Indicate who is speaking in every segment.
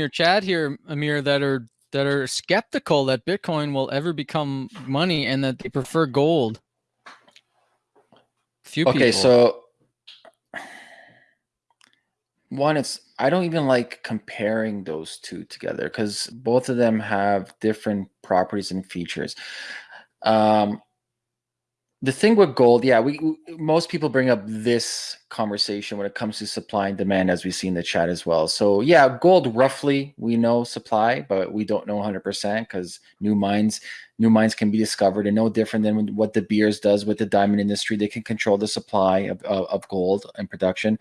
Speaker 1: your chat here, Amir, that are that are skeptical that Bitcoin will ever become money and that they prefer gold.
Speaker 2: Few okay, people. so one, it's I don't even like comparing those two together because both of them have different properties and features. Um, the thing with gold, yeah, we, most people bring up this conversation when it comes to supply and demand, as we see in the chat as well. So yeah, gold roughly we know supply, but we don't know 100% because new mines, new mines can be discovered, and no different than what De Beers does with the diamond industry. They can control the supply of, of, of gold and production.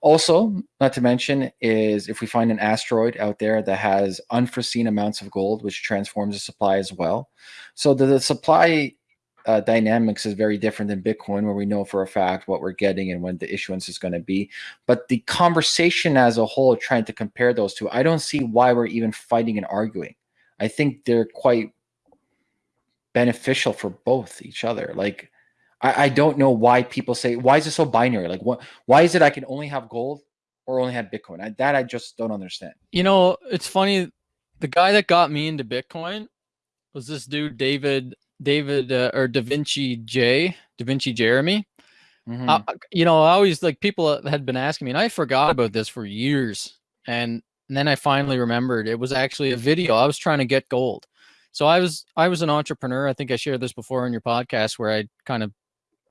Speaker 2: Also, not to mention is if we find an asteroid out there that has unforeseen amounts of gold, which transforms the supply as well. So the, the supply uh, dynamics is very different than Bitcoin, where we know for a fact what we're getting and when the issuance is going to be. But the conversation as a whole, trying to compare those two, I don't see why we're even fighting and arguing. I think they're quite beneficial for both each other. Like, I, I don't know why people say, why is it so binary? Like, what? Why is it I can only have gold or only have Bitcoin? I, that I just don't understand.
Speaker 1: You know, it's funny. The guy that got me into Bitcoin was this dude, David David uh, or Davinci J, Davinci Jeremie. Mm-hmm. I, you know, I always like people had been asking me, and I forgot about this for years. And, and then I finally remembered it was actually a video. I was trying to get gold. So I was I was an entrepreneur. I think I shared this before on your podcast where I kind of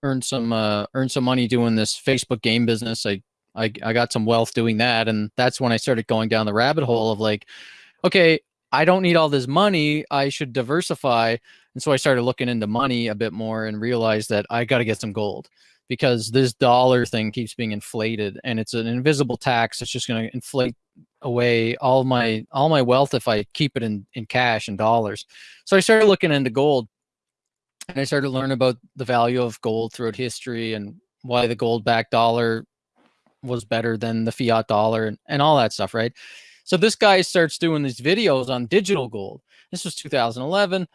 Speaker 1: earned some uh, earned some money doing this Facebook game business. I, I I got some wealth doing that, and that's when I started going down the rabbit hole of like, okay, I don't need all this money. I should diversify. And so I started looking into money a bit more and realized that I got to get some gold because this dollar thing keeps being inflated and it's an invisible tax. It's just going to inflate away all my all my wealth if I keep it in in cash and dollars. So I started looking into gold and I started to learn about the value of gold throughout history and why the gold backed dollar was better than the fiat dollar and, and all that stuff, right? So this guy starts doing these videos on digital gold. This was 2011.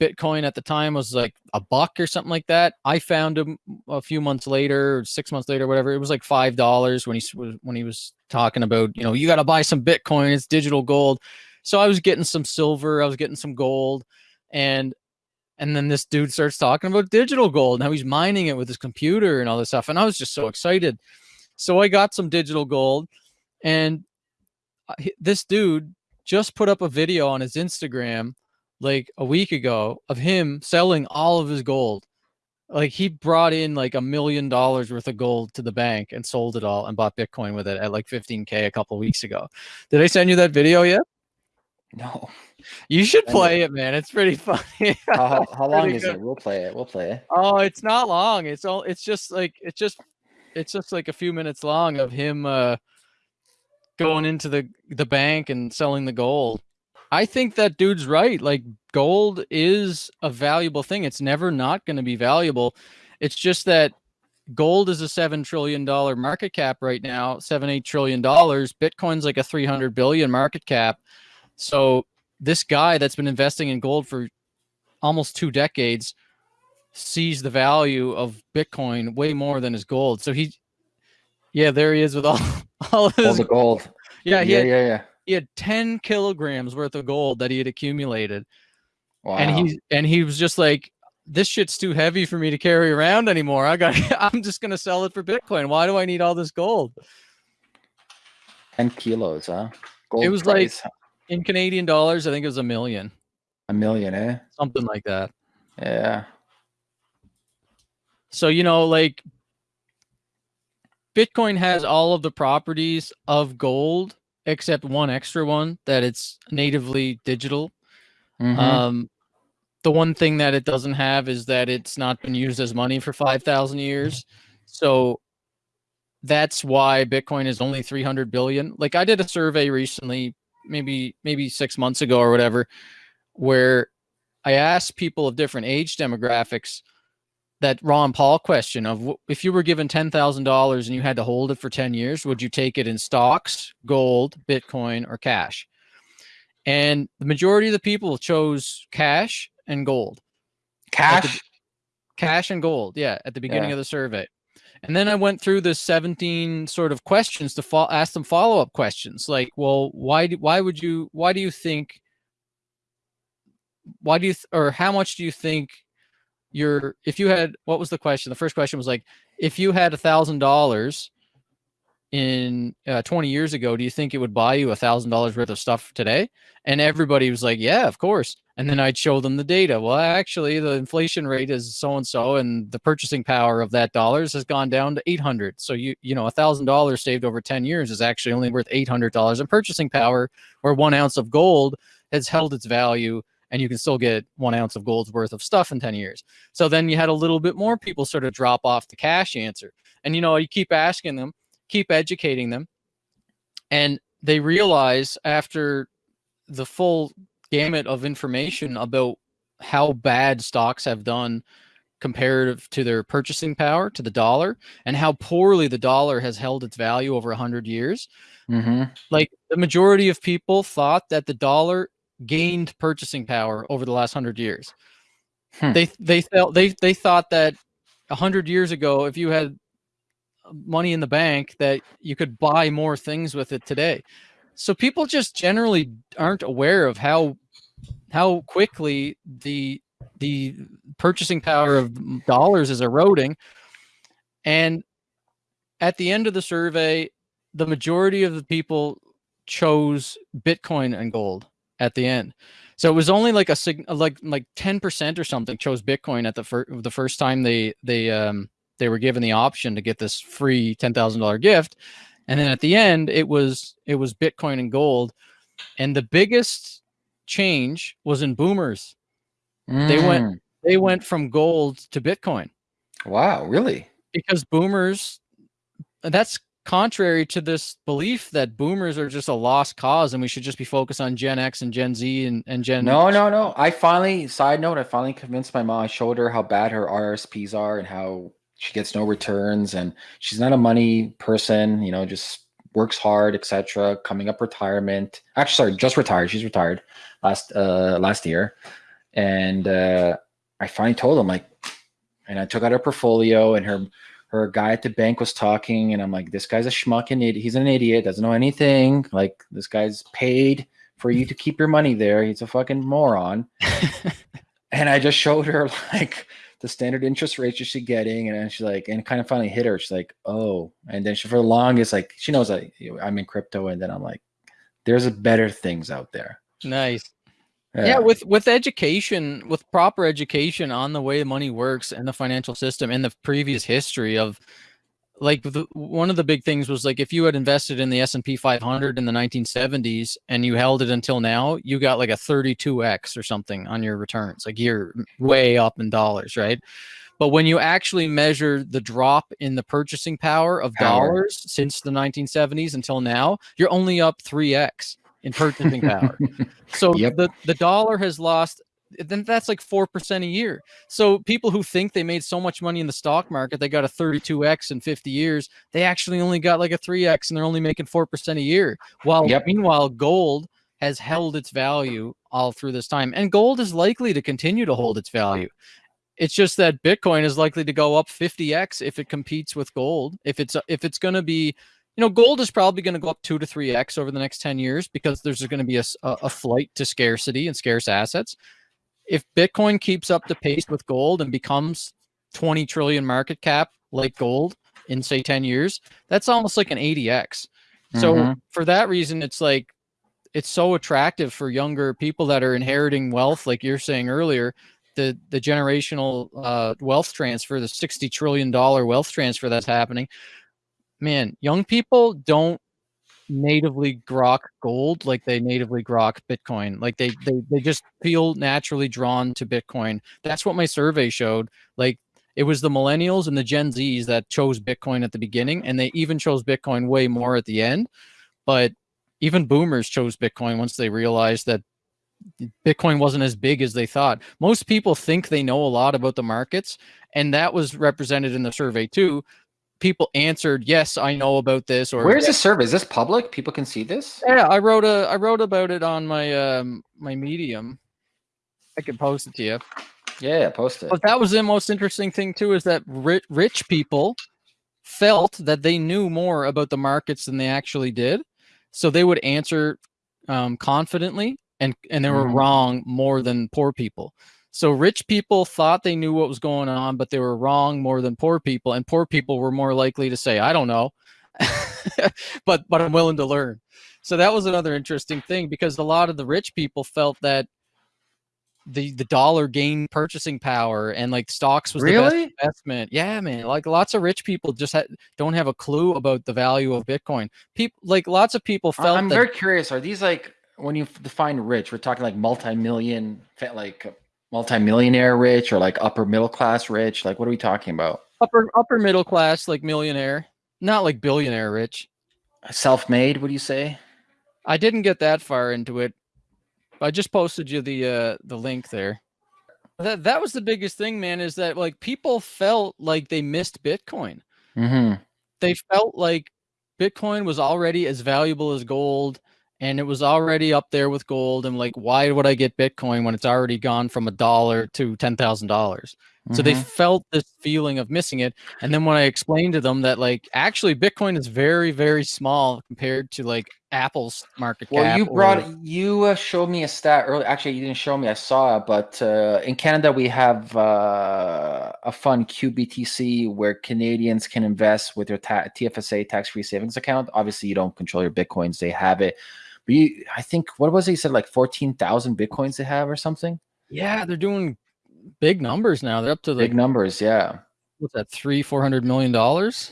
Speaker 1: Bitcoin at the time was like a buck or something like that. I found him a few months later, six months later, whatever. It was like five dollars when he was when he was talking about, you know, you got to buy some Bitcoin. It's digital gold. So I was getting some silver, I was getting some gold, and and then this dude starts talking about digital gold. Now he's mining it with his computer and all this stuff, and I was just so excited. So I got some digital gold, and uh, this dude just put up a video on his Instagram like a week ago of him selling all of his gold. Like he brought in like a million dollars worth of gold to the bank and sold it all and bought Bitcoin with it at like 15K a couple weeks ago. Did I send you that video yet?
Speaker 2: No.
Speaker 1: You should play it, man. It's pretty funny.
Speaker 2: how, how long is good. it? We'll play it. We'll play it.
Speaker 1: Oh, it's not long. It's all it's just like it's just it's just like a few minutes long of him uh going into the the bank and selling the gold. I think that dude's right. Like gold is a valuable thing. It's never not going to be valuable. It's just that gold is a seven trillion dollar market cap right now, seven eight trillion dollars. Bitcoin's like a three hundred billion market cap. So this guy that's been investing in gold for almost two decades sees the value of Bitcoin way more than his gold. So he, yeah, there he is with all all, his,
Speaker 2: all the gold.
Speaker 1: Yeah,
Speaker 2: yeah,
Speaker 1: had,
Speaker 2: yeah, yeah
Speaker 1: he had 10 kilograms worth of gold that he had accumulated. Wow. And he and he was just like, this shit's too heavy for me to carry around anymore. I got I'm just gonna sell it for Bitcoin. Why do I need all this gold?
Speaker 2: 10 kilos, huh? Gold
Speaker 1: it was price. like in Canadian dollars, I think it was a million.
Speaker 2: A million, eh?
Speaker 1: Something like that.
Speaker 2: Yeah.
Speaker 1: So, you know, like Bitcoin has all of the properties of gold except one extra one that it's natively digital. Mm-hmm. Um, the one thing that it doesn't have is that it's not been used as money for 5,000 years. So that's why Bitcoin is only 300 billion. Like I did a survey recently, maybe maybe 6 months ago or whatever, where I asked people of different age demographics that Ron Paul question of if you were given $10,000 and you had to hold it for 10 years, would you take it in stocks, gold, Bitcoin, or cash? And the majority of the people chose cash and gold.
Speaker 2: Cash?
Speaker 1: cash and gold, yeah, at the beginning yeah. of the survey. And then I went through the 17 sort of questions to ask them follow up questions like, well, why do, why would you why do you think why do you or how much do you think your if you had what was the question? The first question was like, if you had a thousand dollars in uh, 20 years ago, do you think it would buy you a thousand dollars worth of stuff today? And everybody was like, yeah, of course. And then I'd show them the data. Well, actually, the inflation rate is so and so, and the purchasing power of that dollars has gone down to 800. So you you know, a thousand dollars saved over 10 years is actually only worth 800 dollars in purchasing power, where one ounce of gold has held its value and you can still get one ounce of gold's worth of stuff in 10 years. So then you had a little bit more people sort of drop off the cash answer. And you know, you keep asking them, keep educating them, and they realize after the full gamut of information about how bad stocks have done comparative to their purchasing power to the dollar and how poorly the dollar has held its value over 100 years
Speaker 2: Mm-hmm.
Speaker 1: like the majority of people thought that the dollar gained purchasing power over the last 100 years.
Speaker 2: Hmm.
Speaker 1: they they felt they they thought that 100 years ago if you had money in the bank that you could buy more things with it today. So people just generally aren't aware of how how quickly the the purchasing power of dollars is eroding. And at the end of the survey the majority of the people chose bitcoin and gold at the end. So it was only like a like like 10% or something chose bitcoin at the first the first time they they um they were given the option to get this free $10,000 gift. And then at the end it was it was bitcoin and gold. And the biggest change was in boomers. They went-
Speaker 2: Mm.
Speaker 1: they went from gold to bitcoin.
Speaker 2: Wow, really?
Speaker 1: because boomers that's contrary to this belief that boomers are just a lost cause and we should just be focused on gen x and gen z and, and gen
Speaker 2: No, no, no. I finally, side note, I finally convinced my mom. I showed her how bad her RSPs are and how she gets no returns and she's not a money person, you know, just works hard, etc. Coming up retirement. Actually, sorry, just retired. She's retired last uh last year. And uh I finally told him like and I took out her portfolio and her her guy at the bank was talking and I'm like, this guy's a schmuck and idiot. He's an idiot, doesn't know anything. Like this guy's paid for you to keep your money there. He's a fucking moron. and I just showed her like the standard interest rates she's getting, and she's like, and it kind of finally hit her. She's like, oh, and then she for the longest like she knows I I'm in crypto, and then I'm like, there's better things out there.
Speaker 1: nice yeah. with with education with proper education on the way money works and the financial system and the previous history of like the, one of the big things was like if you had invested in the S&P 500 in the 1970s and you held it until now you got like a 32x or something on your returns like you're way up in dollars right but when you actually measure the drop in the purchasing power of
Speaker 2: Power.
Speaker 1: dollars since the 1970s until now you're only up 3x in purchasing power so
Speaker 2: Yep.
Speaker 1: the, the dollar has lost then that's like 4% a year. So people who think they made so much money in the stock market, they got a 32x in 50 years, they actually only got like a 3x and they're only making 4% a year. While
Speaker 2: Yep.
Speaker 1: meanwhile gold has held its value all through this time and gold is likely to continue to hold its value. It's just that Bitcoin is likely to go up 50x if it competes with gold. If it's if it's going to be you know, gold is probably going to go up two to three x over the next ten years because there's going to be a flight to scarcity and scarce assets. If Bitcoin keeps up the pace with gold and becomes 20 trillion market cap like gold in say 10 years, that's almost like an 80x. So
Speaker 2: Mhm.
Speaker 1: for that reason, it's like it's so attractive for younger people that are inheriting wealth, like you're saying earlier. The the generational uh, wealth transfer, the 60 trillion dollar wealth transfer that's happening. Man, young people don't natively grok gold like they natively grok bitcoin. Like they, they they just feel naturally drawn to bitcoin. That's what my survey showed. Like it was the millennials and the gen z's that chose bitcoin at the beginning and they even chose bitcoin way more at the end. But even boomers chose bitcoin once they realized that bitcoin wasn't as big as they thought. Most people think they know a lot about the markets and that was represented in the survey too people answered yes i know about this or
Speaker 2: Where's the survey? Is this public? People can see this?
Speaker 1: yeah, I wrote a I wrote about it on my um my medium. I could post it to you.
Speaker 2: Yeah, post it.
Speaker 1: But that was the most interesting thing too is that rich, rich people felt that they knew more about the markets than they actually did. So they would answer um, confidently and, and they were mm-hmm. wrong more than poor people. So rich people thought they knew what was going on, but they were wrong more than poor people. And poor people were more likely to say, I don't know, but, but I'm willing to learn. So that was another interesting thing because a lot of the rich people felt that the the dollar gained purchasing power and like stocks was really? the best investment. Yeah, man. Like lots of rich people just ha- don't have a clue about the value of Bitcoin. People like lots of people felt.
Speaker 2: I'm very curious. Are these like when you define rich? We're talking like multi-million, like multi-millionaire rich, or like upper middle class rich. Like what are we talking about?
Speaker 1: Upper upper middle class, like millionaire, not like billionaire rich.
Speaker 2: Self-made. What do you say?
Speaker 1: I didn't get that far into it. I just posted you the uh the link there. That that was the biggest thing, man, is that like people felt like they missed Bitcoin.
Speaker 2: Mm-hmm.
Speaker 1: They felt like Bitcoin was already as valuable as gold and it was already up there with gold. And like, why would I get Bitcoin when it's already gone from a dollar to ten thousand dollars? So they mm-hmm. felt this feeling of missing it. And then when I explained to them that like actually Bitcoin is very, very small compared to like Apple's market
Speaker 2: well, cap. Well, you brought or... you uh, showed me a stat earlier. Actually, you didn't show me. I saw it, but uh, in Canada we have uh, a fund QBTC where Canadians can invest with their ta- TFSA tax-free savings account. Obviously, you don't control your bitcoins; they have it. You, I think what was it? He said like fourteen thousand bitcoins they have or something.
Speaker 1: Yeah, they're doing big numbers now. They're up to
Speaker 2: the big numbers. Yeah.
Speaker 1: What's that? Three, four hundred million dollars.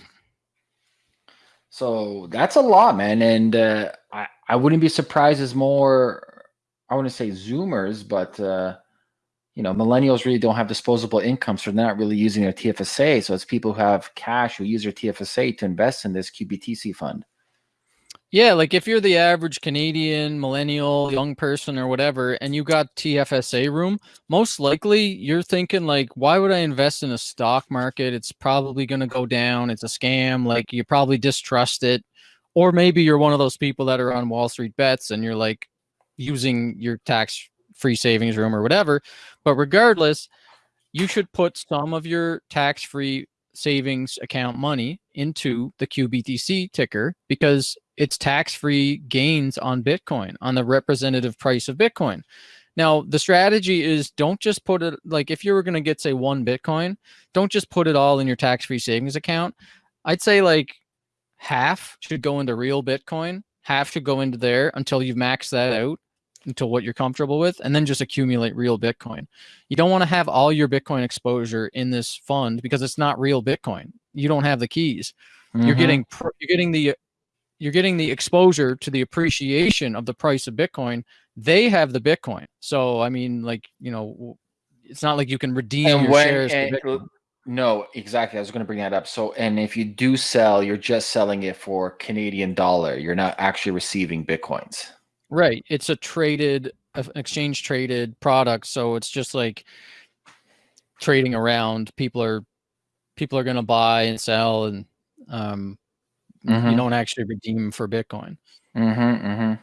Speaker 2: So that's a lot, man. And uh, I I wouldn't be surprised as more. I wouldn't say Zoomers, but uh, you know, millennials really don't have disposable income, so they're not really using their TFSA. So it's people who have cash who use their TFSA to invest in this QBTC fund.
Speaker 1: Yeah, like if you're the average Canadian millennial young person or whatever, and you got TFSA room, most likely you're thinking like, why would I invest in a stock market? It's probably going to go down. It's a scam. Like you probably distrust it, or maybe you're one of those people that are on Wall Street bets and you're like using your tax free savings room or whatever. But regardless, you should put some of your tax free savings account money into the QBTC ticker because it's tax-free gains on Bitcoin, on the representative price of Bitcoin. Now, the strategy is don't just put it like if you were going to get say one Bitcoin, don't just put it all in your tax-free savings account. I'd say like half should go into real Bitcoin, half should go into there until you've maxed that out until what you're comfortable with, and then just accumulate real Bitcoin. You don't want to have all your Bitcoin exposure in this fund because it's not real Bitcoin. You don't have the keys. Mm-hmm. You're getting you're getting the you're getting the exposure to the appreciation of the price of Bitcoin. They have the Bitcoin. So, I mean, like, you know, it's not like you can redeem and your when, shares. And,
Speaker 2: no, exactly. I was going to bring that up. So, and if you do sell, you're just selling it for Canadian dollar. You're not actually receiving Bitcoins.
Speaker 1: Right. It's a traded, exchange traded product. So it's just like trading around. People are, people are going to buy and sell and, um, Mm-hmm. You don't actually redeem for Bitcoin.
Speaker 2: Mm-hmm, mm-hmm.